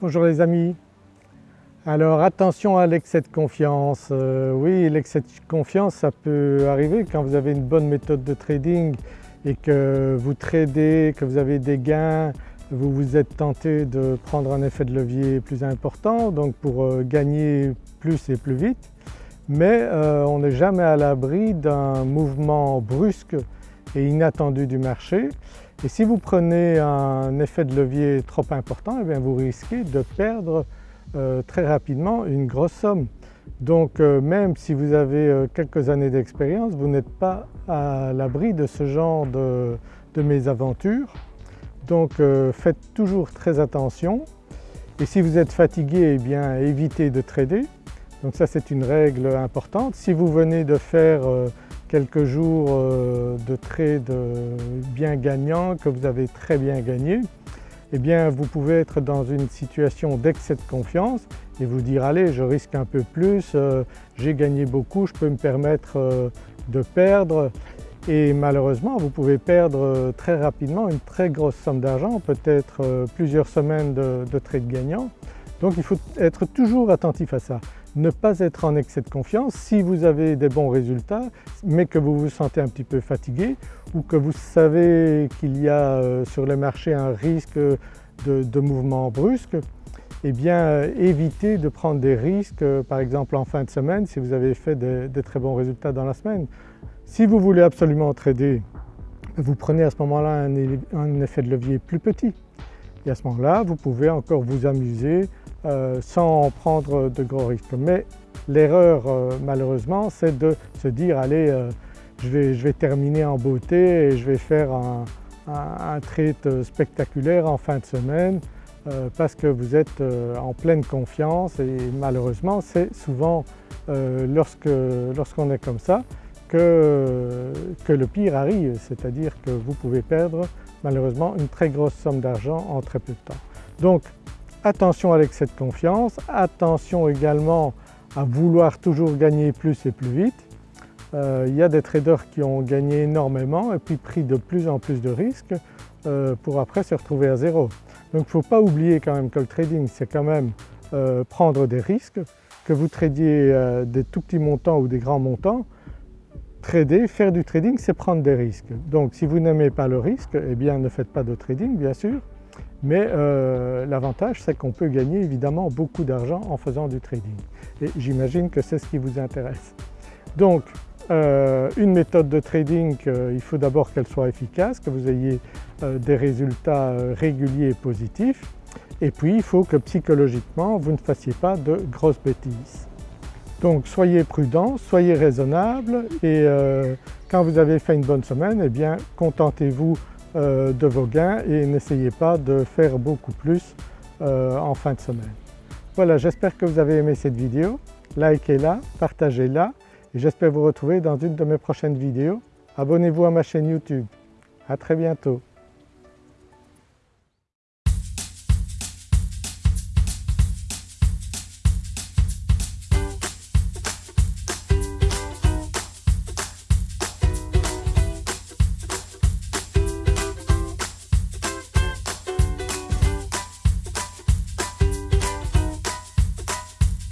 Bonjour les amis. Alors attention à l'excès de confiance. Euh, oui l'excès de confiance ça peut arriver quand vous avez une bonne méthode de trading et que vous tradez, que vous avez des gains, vous vous êtes tenté de prendre un effet de levier plus important donc pour euh, gagner plus et plus vite. Mais euh, on n'est jamais à l'abri d'un mouvement brusque et inattendu du marché et si vous prenez un effet de levier trop important, eh bien vous risquez de perdre euh, très rapidement une grosse somme. Donc euh, même si vous avez euh, quelques années d'expérience, vous n'êtes pas à l'abri de ce genre de, de mésaventures. Donc faites toujours très attention et si vous êtes fatigué, eh bien évitez de trader. Donc ça c'est une règle importante. Si vous venez de faire quelques jours euh, de trade bien gagnants, que vous avez très bien gagné, eh bien vous pouvez être dans une situation d'excès de confiance et vous dire allez je risque un peu plus, euh, j'ai gagné beaucoup, je peux me permettre euh, de perdre et malheureusement vous pouvez perdre très rapidement une très grosse somme d'argent, peut-être plusieurs semaines de, de trade gagnant. Donc il faut être toujours attentif à ça ne pas être en excès de confiance si vous avez des bons résultats mais que vous vous sentez un petit peu fatigué ou que vous savez qu'il y a euh, sur le marché un risque de, mouvement brusque, eh bien euh, évitez de prendre des risques euh, par exemple en fin de semaine si vous avez fait des, très bons résultats dans la semaine. Si vous voulez absolument trader, vous prenez à ce moment-là un effet de levier plus petit et à ce moment-là vous pouvez encore vous amuser euh, sans prendre de gros risques. Mais l'erreur euh, malheureusement c'est de se dire allez euh, je, vais, terminer en beauté et je vais faire un, trade spectaculaire en fin de semaine parce que vous êtes en pleine confiance et malheureusement c'est souvent lorsqu'on est comme ça que, que, le pire arrive, c'est-à-dire que vous pouvez perdre malheureusement une très grosse somme d'argent en très peu de temps. Donc Attention à l'excès de confiance, attention également à vouloir toujours gagner plus et plus vite. Euh, il y a des traders qui ont gagné énormément et puis pris de plus en plus de risques euh, pour après se retrouver à zéro. Donc il ne faut pas oublier quand même que le trading c'est quand même euh, prendre des risques, que vous tradiez des tout petits montants ou des grands montants, trader, faire du trading c'est prendre des risques. Donc si vous n'aimez pas le risque, eh bien ne faites pas de trading bien sûr, mais euh, l'avantage c'est qu'on peut gagner évidemment beaucoup d'argent en faisant du trading et j'imagine que c'est ce qui vous intéresse. Donc euh, une méthode de trading, euh, il faut d'abord qu'elle soit efficace, que vous ayez des résultats réguliers et positifs et puis il faut que psychologiquement vous ne fassiez pas de grosses bêtises. Donc soyez prudent, soyez raisonnable et quand vous avez fait une bonne semaine, eh bien contentez-vous euh, de vos gains et n'essayez pas de faire beaucoup plus euh, en fin de semaine. Voilà j'espère que vous avez aimé cette vidéo, likez-la, partagez-la et j'espère vous retrouver dans une de mes prochaines vidéos. Abonnez-vous à ma chaîne YouTube. À très bientôt.